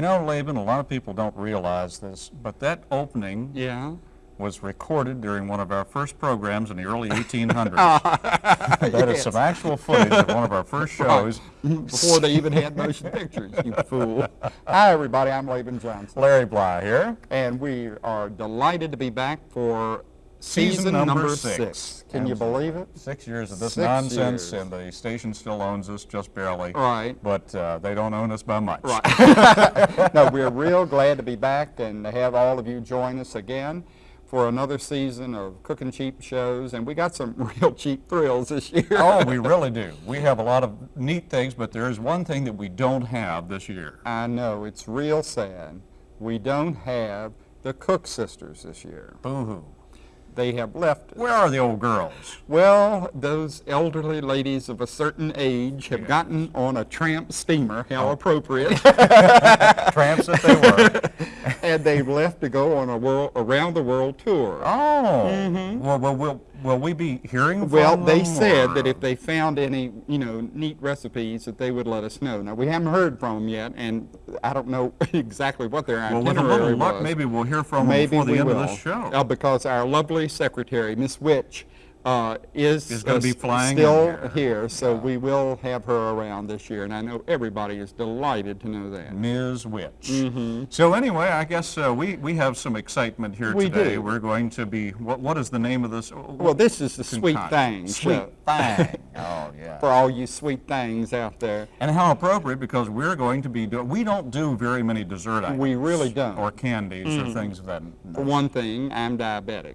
You know, Laban, a lot of people don't realize this, but that opening Yeah. was recorded during one of our first programs in the early 1800s. Ah. That is some actual footage of one of our first shows. Before they even had motion pictures, you fool. Hi, everybody. I'm Laban Johnson. Larry Bly here. And we are delighted to be back for Season season, number number, six. six. Can you believe it? Six years of this Six nonsense, years. and the station still owns us, just barely. Right. But uh, they don't own us by much. Right. no, we're real glad to be back and to have all of you join us again for another season of Cooking Cheap shows. And we got some real cheap thrills this year. oh, we really do. We have a lot of neat things, but there is one thing that we don't have this year. I know, it's real sad. We don't have the Cook sisters this year. Boo-hoo. They have left. Where are the old girls? Well, those elderly ladies of a certain age have gotten on a tramp steamer, how Oh. appropriate, Tramps that they were. and they've left to go on a world around the world tour. Oh. Well, well, will, will we be hearing from Well, they them, said or- that if they found any, you know, neat recipes, that they would let us know. Now we haven't heard from them yet, and I don't know exactly what their Well, with a little luck, was. maybe we'll hear from them Maybe before the end will. of this show. Uh, because our lovely secretary, Miss Witch, uh, is, Is gonna uh, be flying in still here. here, so we will have her around this year, and I know everybody is delighted to know that. Ms. Witch. So anyway, I guess uh, we, we have some excitement here. We today. do. We're going to be, what, what is the name of this? Well, this is the Sweet thing. Sweet show. Thing. oh, yeah. For all you sweet things out there. And how appropriate because we're going to be doing, we don't do very many dessert items. We really don't. Or candies or things of that. For one thing, I'm diabetic.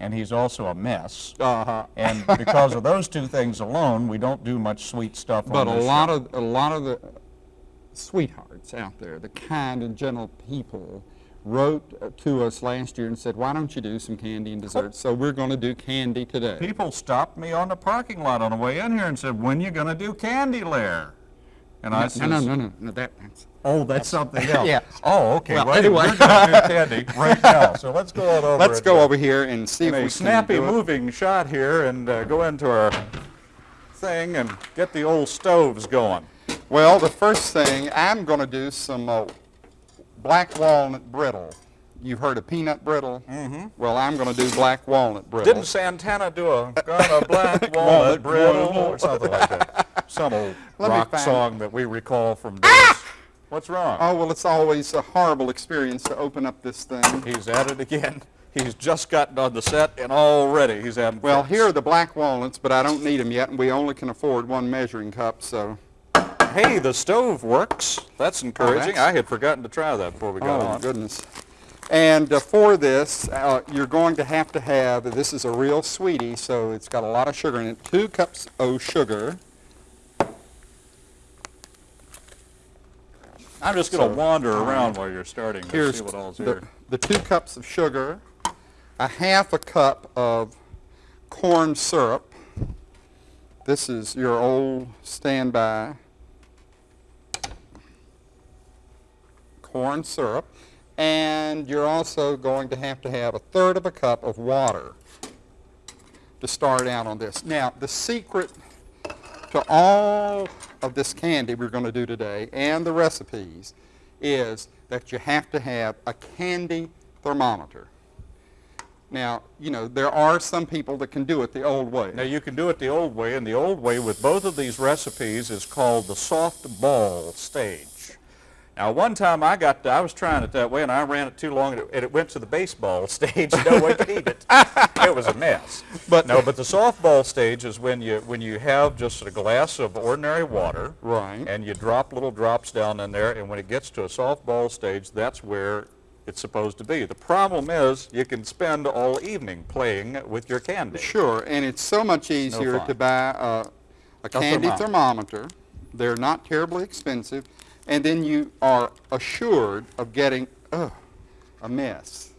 And he's also a mess. Uh-huh. And because of those two things alone, we don't do much sweet stuff But on a lot show. of a lot of the sweethearts out there, the kind and gentle people, wrote uh, to us last year and said, "Why don't you do some candy and desserts?" So we're going to do candy today. People stopped me on the parking lot on the way in here and said, when you going to do Candy Lair? And I no, no, no, no, no, that, that's oh, that's something else. Yeah. Oh, okay. Well, Well, anyway. we're going to do candy right now. So let's go on over. Let's go over here and see if we a can snappy moving shot here and uh, go into our thing and get the old stoves going. Well, the first thing I'm going to do some uh, black walnut brittle. You've heard of peanut brittle? Mm-hmm. Well, I'm going to do black walnut brittle. Didn't Santana do a gun a black walnut Walnut brittle. or something like that? Some old rock song that we recall from days. What's wrong? Oh well, it's always a horrible experience to open up this thing. He's at it again. He's just gotten on the set and already he's having Well, fits. here are the black walnuts, but I don't need them yet, and we only can afford one measuring cup, so. Hey, the stove works. That's encouraging. that's- I had forgotten to try that before we got Oh, on. goodness. And uh, for this, uh, you're going to have to have, this is a real sweetie, so it's got a lot of sugar in it, two cups of sugar. I'm just going to So, wander um, around while you're starting to Here's see what all's the, here. the two cups of sugar, a half a cup of corn syrup. This is your old standby corn syrup. And you're also going to have to have a third of a cup of water to start out on this. Now, the secret to all of this candy we're going to do today and the recipes is that you have to have a candy thermometer. Now, you know, there are some people that can do it the old way. Now you can do it the old way, and the old way with both of these recipes is called the soft ball stage. Now one time I got, I was trying it that way, and I ran it too long, and it, and it went to the baseball stage. No way to eat it. It was a mess. But- no, but the softball stage is when you when you have just a glass of ordinary water, Right. and you drop little drops down in there, and when it gets to a softball stage, that's where it's supposed to be. The problem is you can spend all evening playing with your candy. Sure, and it's so much easier fun. to buy uh, a, a candy thermometer. thermometer. They're not terribly expensive, and then you are assured of getting ugh, a mess.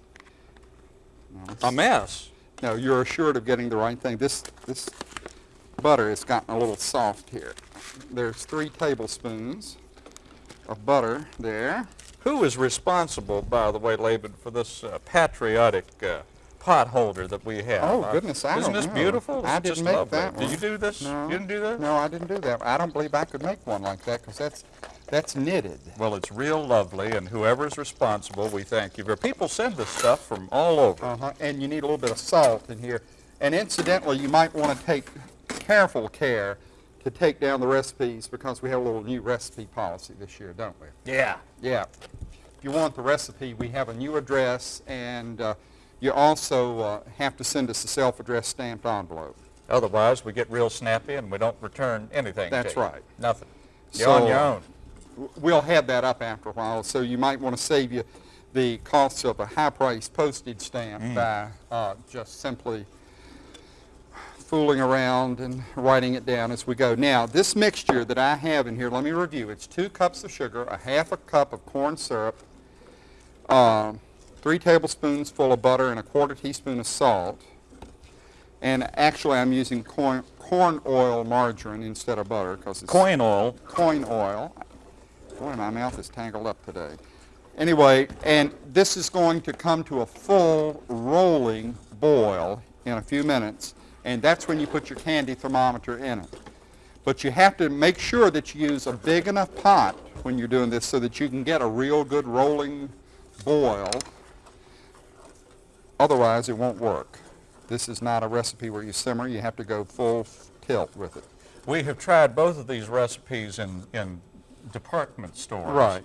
No, A mess. No, you're assured of getting the right thing. This this butter has gotten a little soft here. There's three tablespoons of butter there. Who is responsible, by the way, Laban, for this uh, patriotic uh, pot holder that we have? Oh, Uh, goodness, I Isn't this know. beautiful? I It's didn't just make lovely. that Did you do this? No. You didn't do that? No, I didn't do that. I don't believe I could make one like that because that's That's knitted. Well, it's real lovely, and whoever's responsible, we thank you. People send us stuff from all over. Uh-huh, and you need a little bit of salt in here. And incidentally, you might want to take careful care to take down the recipes because we have a little new recipe policy this year, don't we? Yeah. Yeah. If you want the recipe, we have a new address, and uh, you also uh, have to send us a self-addressed stamped envelope. Otherwise, we get real snappy and we don't return anything. to That's right. Nothing. You're on your uh, own. We'll have that up after a while, so you might want to save you the cost of a high-priced postage stamp by uh, just simply fooling around and writing it down as we go. Now, this mixture that I have in here, let me review. It's two cups of sugar, a half a cup of corn syrup, um, three tablespoons full of butter, and a quarter teaspoon of salt. And actually, I'm using corn, corn oil margarine instead of butter because it's Coin oil. coin oil. Boy, my mouth is tangled up today. Anyway, and this is going to come to a full rolling boil in a few minutes, and that's when you put your candy thermometer in it. But you have to make sure that you use a big enough pot when you're doing this so that you can get a real good rolling boil. Otherwise, it won't work. This is not a recipe where you simmer. You have to go full tilt with it. We have tried both of these recipes in, in department stores. Right.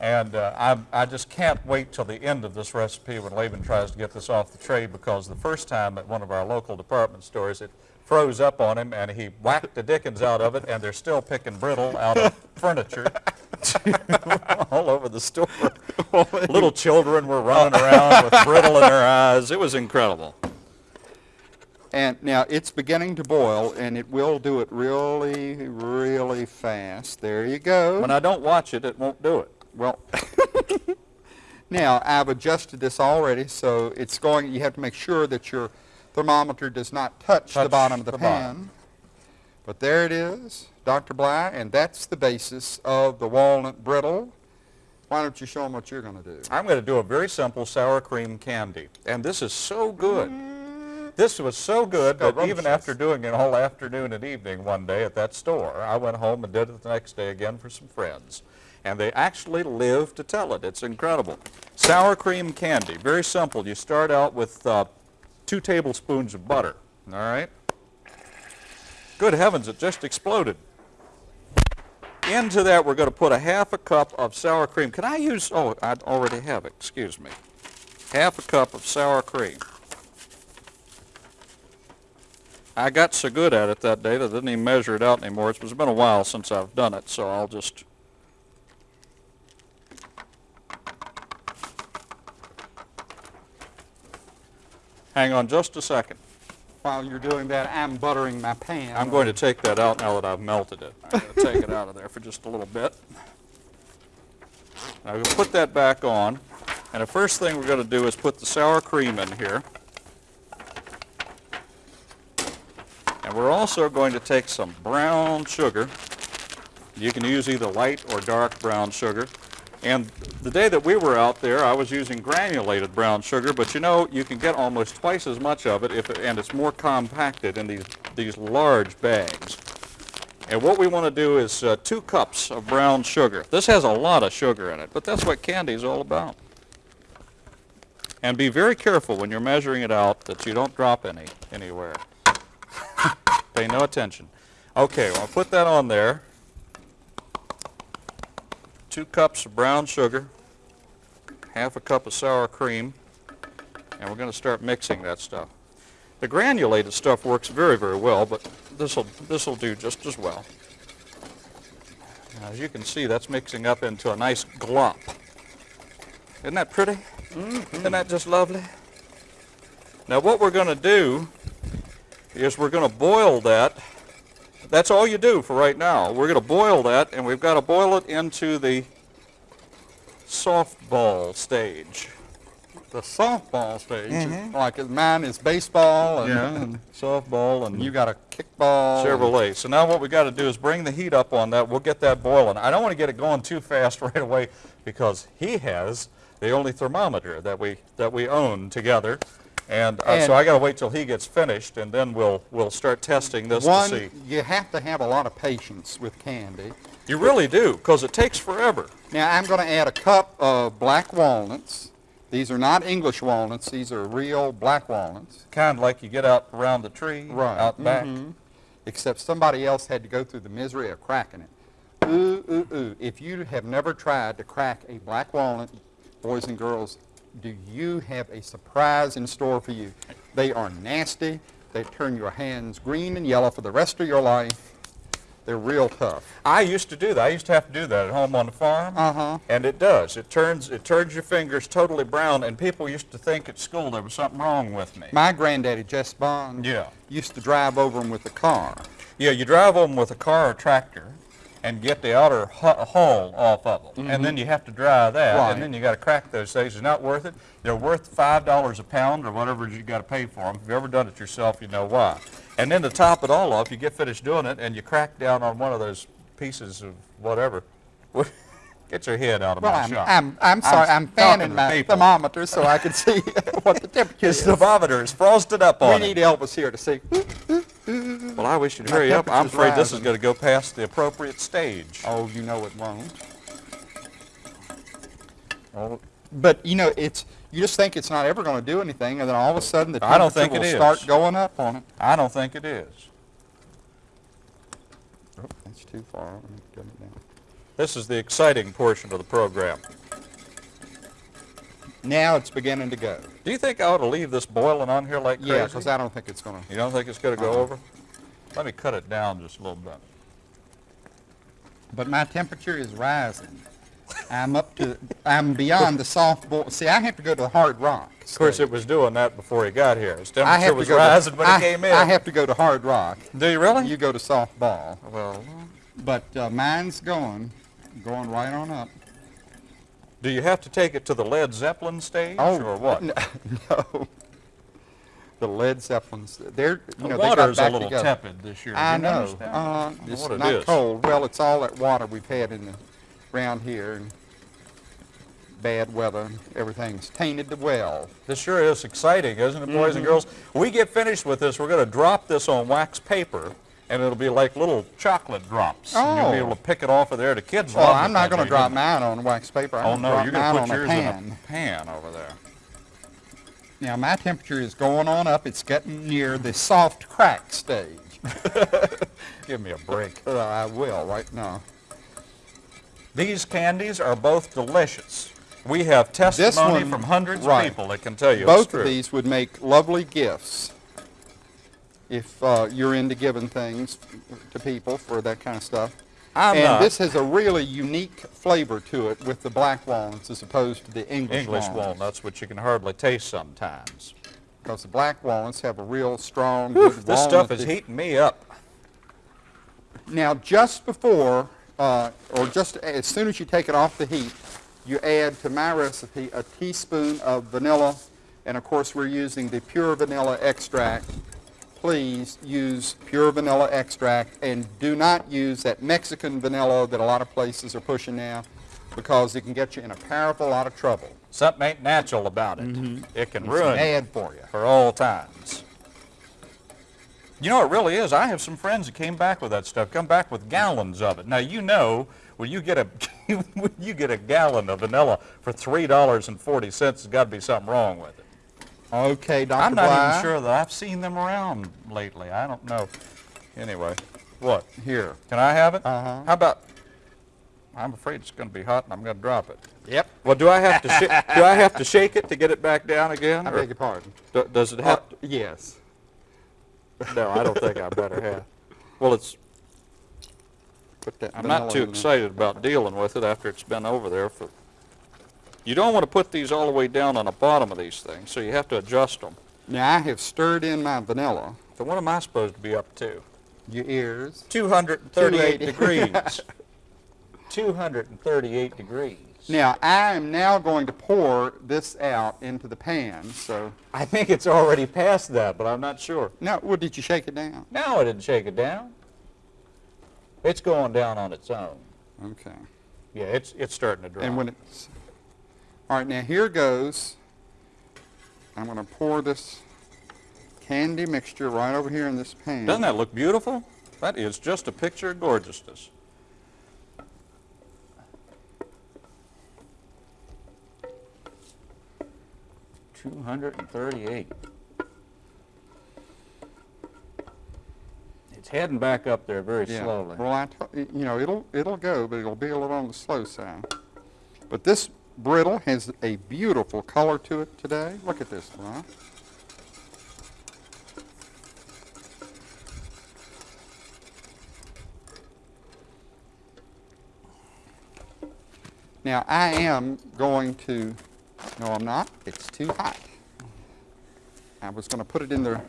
And uh, I, I just can't wait till the end of this recipe when Laban tries to get this off the tray because the first time at one of our local department stores, it froze up on him and he whacked the dickens out of it and they're still picking brittle out of furniture all over the store. Little children were running around with brittle in their eyes. It was incredible. And now it's beginning to boil, and it will do it really, really fast. There you go. When I don't watch it, it won't do it. well, now I've adjusted this already, so it's going. You have to make sure that your thermometer does not touch, the bottom of the, the pan. bottom. But there it is, Dr. Bly, and that's the basis of the walnut brittle. Why don't you show them what you're going to do? I'm going to do a very simple sour cream candy. And this is so good. Mm. This was so good that even after doing it all afternoon and evening one day at that store, I went home and did it the next day again for some friends. And they actually live to tell it. It's incredible. Sour cream candy, very simple. You start out with uh, two tablespoons of butter, all right? Good heavens, it just exploded. Into that, we're going to put a half a cup of sour cream. Can I use, oh, I already have it, excuse me. Half a cup of sour cream. I got so good at it that day that I didn't even measure it out anymore. It's been a while since I've done it, so I'll just... Hang on just a second. While you're doing that, I'm buttering my pan. I'm going to take that out now that I've melted it. I'm going to take it out of there for just a little bit. Now we'll put that back on. And the first thing we're going to do is put the sour cream in here. And we're also going to take some brown sugar. You can use either light or dark brown sugar. And the day that we were out there, I was using granulated brown sugar, but you know, you can get almost twice as much of it, if and it's more compacted in these, these large bags. And what we want to do is uh, two cups of brown sugar. This has a lot of sugar in it, but that's what candy is all about. And be very careful when you're measuring it out that you don't drop any anywhere. Pay no attention. Okay, well, I'll put that on there. Two cups of brown sugar, half a cup of sour cream, and we're going to start mixing that stuff. The granulated stuff works very, very well, but this'll this'll do just as well. Now, as you can see, that's mixing up into a nice glop. Isn't that pretty? Mm-hmm. Isn't that just lovely? Now, what we're going to do is we're going to boil that. That's all you do for right now. We're going to boil that, and we've got to boil it into the softball stage. the softball stage. Mm-hmm. Like mine is baseball, and, and softball and you got a kickball. Chevrolet. So now what we got to do is bring the heat up on that. We'll get that boiling. I don't want to get it going too fast right away because he has the only thermometer that we that we own together. And, uh, And- so I got to wait till he gets finished, and then we'll we'll start testing this One, to see. you have to have a lot of patience with candy You really do, because it takes forever. Now I'm going to add a cup of black walnuts. These are not English walnuts. These are real black walnuts. Kind of like you get out around the tree, out back. mhm. Except somebody else had to go through the misery of cracking it. Ooh, ooh, ooh. If you have never tried to crack a black walnut, boys and girls, do you have a surprise in store for you? They are nasty. They turn your hands green and yellow for the rest of your life. They're real tough. I used to do that. I used to have to do that at home on the farm. Uh-huh. And it does. It turns it turns your fingers totally brown, and people used to think at school there was something wrong with me. My granddaddy, Jess Bond, Yeah. used to drive over them with the car. Yeah, you drive them with a car or tractor and get the outer hu- hull off of them, and then mm-hmm. you have to dry that, Right. and then you got to crack those things. It's not worth it. They're worth five dollars a pound or whatever you got to pay for them. If you've ever done it yourself, you know why. And then to top it all off, you get finished doing it, and you crack down on one of those pieces of whatever. Get your head out of Well, my I'm, shop. I'm, I'm sorry, I'm, talking fanning my people. thermometer so I can see what the temperature His is. thermometer is frosted up We on need it. Elvis here to see. Well, I wish you'd hurry up. I'm afraid this is going to go past the appropriate stage. Oh, you know it won't. Oh, But, you know, it's, you just think it's not ever going to do anything, and then all of a sudden the I don't temperature think will it start is. going up on it. I don't think it is. Oh, that's too far. Let me get it down. This is the exciting portion of the program. Now it's beginning to go. Do you think I ought to leave this boiling on here like crazy? Yeah, because I don't think it's going to. You don't think it's going to go Uh-uh. over? Let me cut it down just a little bit. But my temperature is rising. I'm up to, I'm beyond the soft boil. See, I have to go to the hard rock. Of course, it was doing that before he got here. His I temperature was rising to, when I, he came in. I have to go to hard rock. Do you really? You go to soft ball. well, But uh, mine's going, going right on up. do you have to take it to the Led Zeppelin stage Oh, or what? No. No. The Led Zeppelins, they're, you the know, they water's got back a little together. tepid this year. I you know. notice that? Uh, don't it's what it not is. cold. Well, it's all that water we've had in the, around here and bad weather. and Everything's tainted the well. This sure is exciting, isn't it, boys Mm-hmm. and girls? We get finished with this, we're going to drop this on wax paper, and it'll be like little chocolate drops. And You'll be Oh. able to pick it off of there. The kids Well, love I'm not going to drop mine on wax paper. I'm Oh, no, drop you're going to put yours a in pan. a pan over there. Now, my temperature is going on up. It's getting near the soft crack stage. Give me a break. Uh, I will right now. These candies are both delicious. We have testimony one- from hundreds right. of people that can tell you it's Both of these would make lovely gifts if uh, you're into giving things to people for that kind of stuff. I'm and not. this has a really unique flavor to it with the black walnuts as opposed to the English, English walnuts. walnuts, which you can hardly taste sometimes. Because the black walnuts have a real strong, good this stuff is heating me up. Now, just before, uh, or just as soon as you take it off the heat, you add to my recipe a teaspoon of vanilla, and of course we're using the pure vanilla extract. Please use pure vanilla extract and do not use that Mexican vanilla that a lot of places are pushing now because it can get you in a powerful lot of trouble. Something ain't natural about it. Mm-hmm. It can It's ruin bad for you. for all times. You know, it really is. I have some friends that came back with that stuff, come back with gallons of it. Now, you know, when you get a when you get a gallon of vanilla for $3.40, there's got to be something wrong with it. Okay, Dr. I'm not Bly. even sure that I've seen them around lately. I don't know. Anyway, what? Here. Can I have it? Uh-huh. How about? I'm afraid it's going to be hot, and I'm going to drop it. Yep. Well, do I have to do I have to shake it to get it back down again? I beg your pardon. do- does it Uh, have? yes. no, I don't think I better have. Well, it's. I'm not too excited about dealing with it after it's been over there for. You don't want to put these all the way down on the bottom of these things, so you have to adjust them. Now, I have stirred in my vanilla. So what am I supposed to be up to? Your ears. 238 degrees. 238 degrees. Now, I am now going to pour this out into the pan, so... I think it's already past that, but I'm not sure. Now, well, did you shake it down? No, I didn't shake it down. It's going down on its own. Okay. Yeah, it's it's starting to drop. And when it's... All right, now here goes. I'm going to pour this candy mixture right over here in this pan. Doesn't that look beautiful? That is just a picture of gorgeousness. Two hundred and thirty-eight. It's heading back up there very yeah. slowly. Well, I, you know, it'll it'll go, but it'll be a little on the slow side. But this brittle has a beautiful color to it today. Look at this, Ron. Now, I am going to, no, I'm not. It's too hot. I was going to put it in the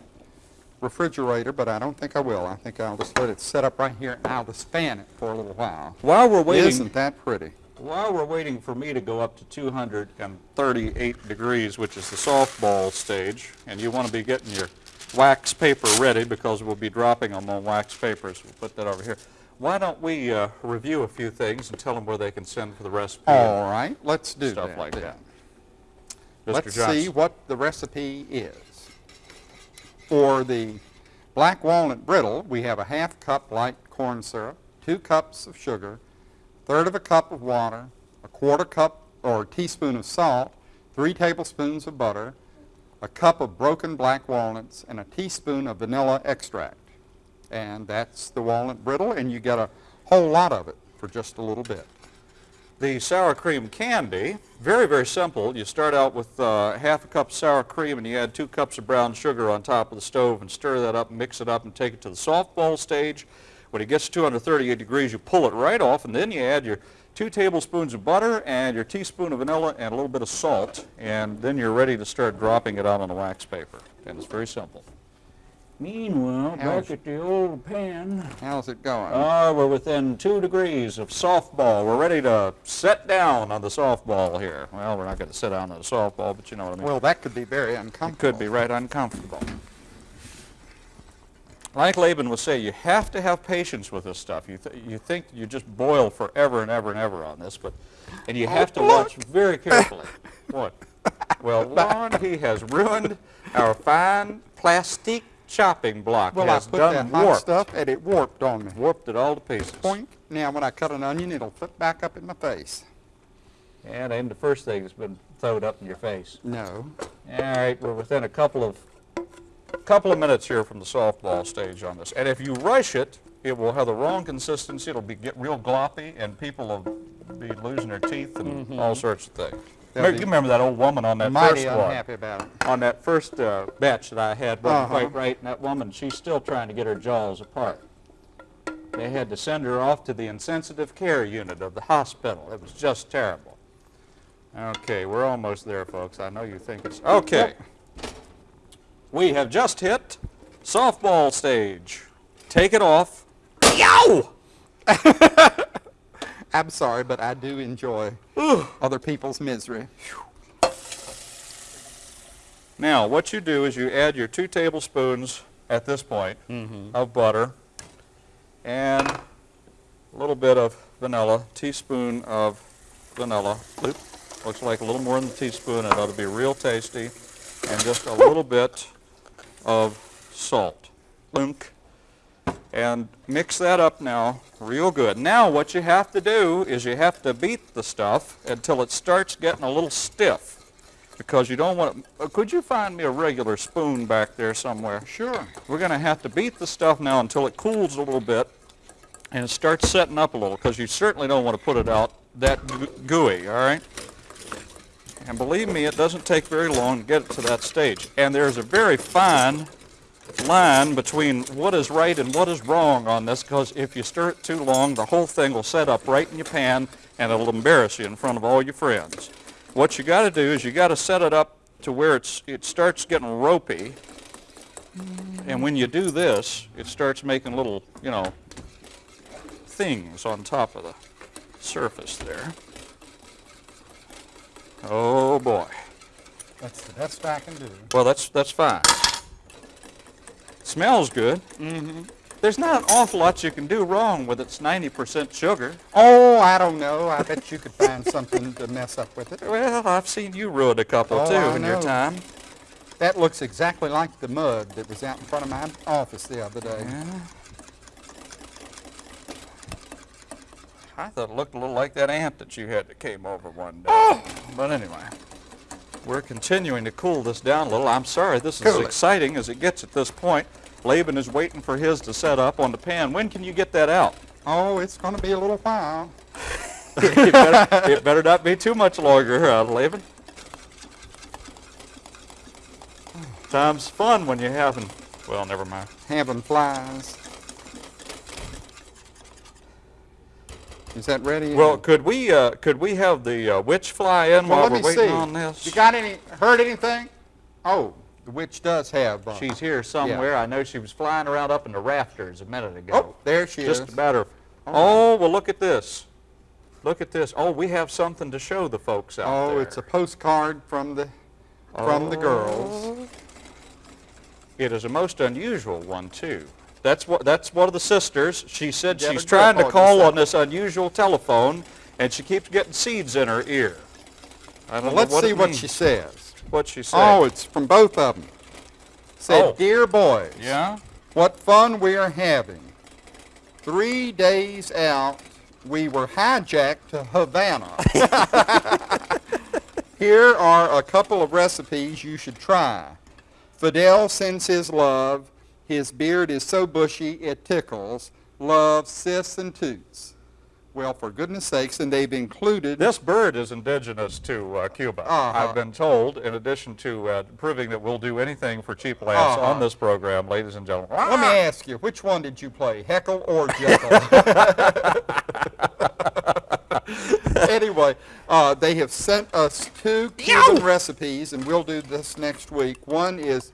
refrigerator, but I don't think I will. I think I'll just let it set up right here, and I'll just fan it for a little while. While we're waiting, Isn't that pretty? While we're waiting for me to go up to 238 degrees, which is the softball stage, and you want to be getting your wax paper ready because we'll be dropping them on wax papers. We'll put that over here. Why don't we uh, review a few things and tell them where they can send for the recipe? All right, let's do Stuff that. like then. that. Mr. Let's Johnson. see what the recipe is. For the black walnut brittle, we have a half cup light corn syrup, two cups of sugar, third of a cup of water, a quarter cup or a teaspoon of salt, three tablespoons of butter, a cup of broken black walnuts, and a teaspoon of vanilla extract. And that's the walnut brittle, and you get a whole lot of it for just a little bit. The sour cream candy, very, very simple. You start out with uh, half a cup of sour cream and you add two cups of brown sugar on top of the stove and stir that up, mix it up and take it to the soft softball stage. When it gets to 238 degrees, you pull it right off and then you add your two tablespoons of butter and your teaspoon of vanilla and a little bit of salt and then you're ready to start dropping it out on the wax paper. And it's very simple. Meanwhile, How's- back at the old pan, How's it going? Ah, we're within two degrees of softball. We're ready to set down on the softball here. Well, we're not going to sit down on the softball, but you know what I mean. well, that could be very uncomfortable. it could be right uncomfortable. Like Laban would say, you have to have patience with this stuff. You, th- you think you just boil forever and ever and ever on this, but and you have to watch very carefully. what? Well, Lon, he has ruined our fine plastic chopping block. Well, I put done that hot warped. stuff and it warped on me. Warped it all to pieces. Point. Now, when I cut an onion, it'll flip back up in my face. And then the first thing has been thrown up in your face. No. All right, we're within a couple of couple of minutes here from the softball stage on this. And if you rush it, it will have the wrong consistency. It'll be get real gloppy, and people will be losing their teeth and all sorts of things. Remember, you remember that old woman on that Mighty first one? unhappy about it. On that first uh, batch that I had wasn't Uh-huh. quite right, and that woman, she's still trying to get her jaws apart. They had to send her off to the insensitive care unit of the hospital. It was just terrible. Okay, we're almost there, folks. I know you think it's... Okay. We have just hit softball stage. Take it off. Yow! I'm sorry, but I do enjoy other people's misery. Now, what you do is you add your two tablespoons at this point mm-hmm. of butter and a little bit of vanilla, teaspoon of vanilla. Oop, looks like a little more than a teaspoon. It ought to be real tasty. And just a little bit of salt. Lunk. And mix that up now real good. Now what you have to do is you have to beat the stuff until it starts getting a little stiff because you don't want to, could you find me a regular spoon back there somewhere? Sure. We're going to have to beat the stuff now until it cools a little bit and it starts setting up a little because you certainly don't want to put it out that gooey, all right? And believe me, it doesn't take very long to get it to that stage. And there's a very fine line between what is right and what is wrong on this because if you stir it too long, the whole thing will set up right in your pan and it'll embarrass you in front of all your friends. What you got to do is you got to set it up to where it's, it starts getting ropey. And when you do this, it starts making little, you know, things on top of the surface there. Oh boy. That's the best I can do. Well, that's that's fine. Smells good. Mm-hmm. There's not an awful lot you can do wrong with its 90% sugar. Oh, I don't know. I bet you could find something to mess up with it. Well, I've seen you ruin a couple Oh, too I in your time. That looks exactly like the mud that was out in front of my office the other day. I thought it looked a little like that ant that you had that came over one day. But anyway. We're continuing to cool this down a little. I'm sorry, this is Cool as it. exciting as it gets at this point. Laban is waiting for his to set up on the pan. When can you get that out? Oh, it's going to be a little while. it, better, it better not be too much longer, uh, Laban. Time's fun when you're having, well, never mind. Having flies. Is that ready? Well, could we uh, could we have the uh, witch fly in Well, while we're waiting see. on this? You got any? Heard anything? Oh, the witch does have. Uh, She's here somewhere. I know she was flying around up in the rafters a minute ago. oh, there she Just is. Just a matter of, Oh, oh, well, look at this. Look at this. Oh, we have something to show the folks out Oh, there. it's a postcard from the from the girls. It is a most unusual one, too. That's what. That's one of the sisters. She said she's trying to call on this unusual telephone, and she keeps getting seeds in her ear. Well, let's what see what means. she says. What she said. Oh, it's from both of them. Said, Oh. dear boys, yeah. what fun we are having. Three days out, we were hijacked to Havana. Here are a couple of recipes you should try. Fidel sends his love. His beard is so bushy it tickles. Love, sis, and toots. Well, for goodness sakes, and they've included This bird is indigenous to uh, Cuba. Uh-huh. I've been told, in addition to uh, proving that we'll do anything for cheap laughs Uh-huh. on this program, ladies and gentlemen. Let me ask you, which one did you play, Heckle or Jeckle? anyway, uh, they have sent us two Cuban recipes, and we'll do this next week. One is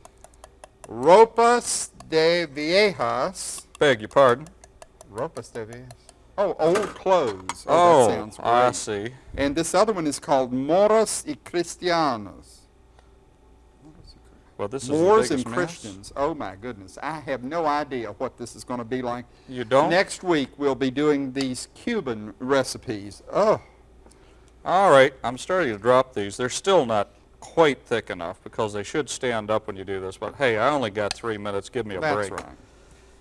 ropas de viejas. Beg your pardon. Ropas de viejas. Oh, old clothes. Oh, Oh, that sounds great. I see. And this other one is called Moros y Cristianos. Well, this is Moors and biggest mess. Christians. Oh my goodness. I have no idea what this is going to be like. You don't? Next week we'll be doing these Cuban recipes. Oh, All right, I'm starting to drop these. They're still not quite thick enough because they should stand up when you do this. But hey, I only got three minutes. Give me a that's break. right.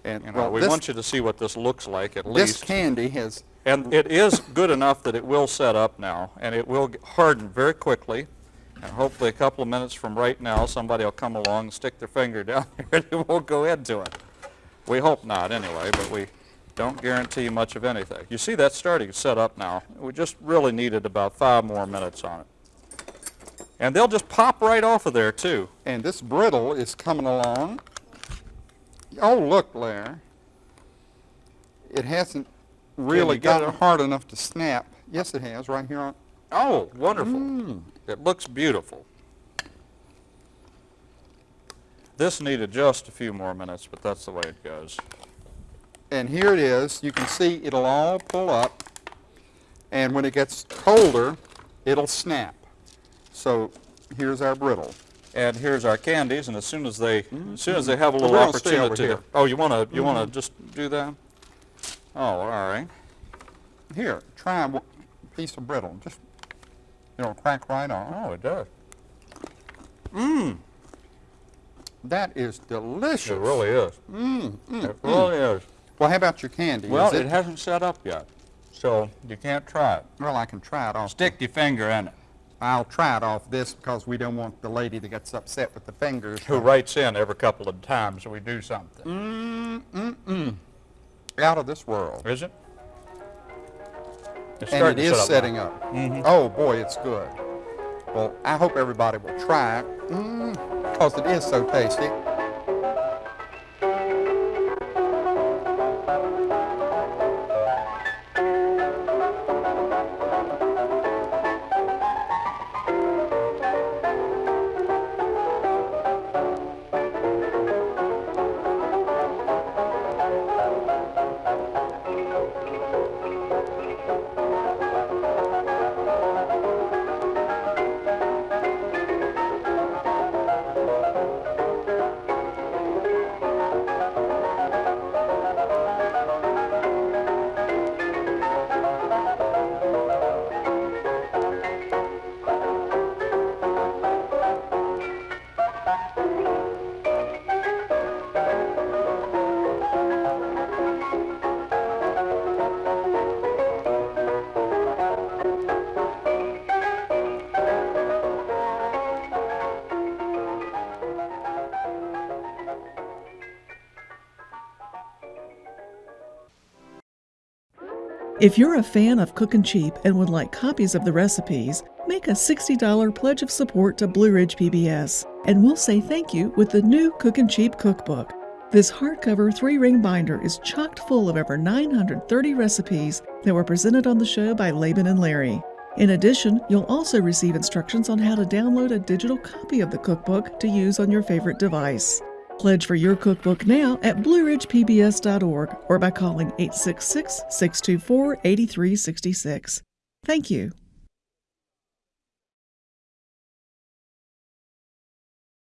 And You know, well, we this, want you to see what this looks like at this least. This candy has And it is good enough that it will set up now, and it will harden very quickly. And hopefully a couple of minutes from right now, somebody will come along and stick their finger down there and it won't go into it. We hope not anyway, but we don't guarantee much of anything. You see that's starting to set up now. We just really needed about five more minutes on it. And they'll just pop right off of there too. and this brittle is coming along. Oh, look, Larry. It hasn't really got it? hard enough to snap. Yes, it has, right here on. Oh, wonderful. Mm. It looks beautiful. This needed just a few more minutes, but that's the way it goes. And here it is. You can see it'll all pull up. And when it gets colder, it'll snap. So here's our brittle. And here's our candies, and as soon as they, as soon as they have a little We're gonna stay over opportunity, to, oh, you want to, you want to just do that? Oh, all right. Here, try a piece of brittle. Just, you know, crack right off. Oh, it does. Mmm. That is delicious. It really is. Mm, mm, It mm. really is. Well, how about your candy? Well, Is it hasn't set up yet, so you can't try it. Well, I can try it off. Stick your finger in it. I'll try it off this because we don't want the lady that gets upset with the fingers. Who writes in every couple of times we do something? Mm, mm, mm. Out of this world. Is it? It's And it is set up setting now. up. Mhm. Oh, boy, it's good. Well, I hope everybody will try it because it is so tasty. If you're a fan of Cookin' Cheap and would like copies of the recipes, make a $60 pledge of support to Blue Ridge PBS, and we'll say thank you with the new Cookin' Cheap cookbook. This hardcover three ring binder is chocked full of over 930 recipes that were presented on the show by Laban and Larry. In addition, you'll also receive instructions on how to download a digital copy of the cookbook to use on your favorite device. Pledge for your cookbook now at blueridgepbs.org or by calling 866 624 8366. Thank you.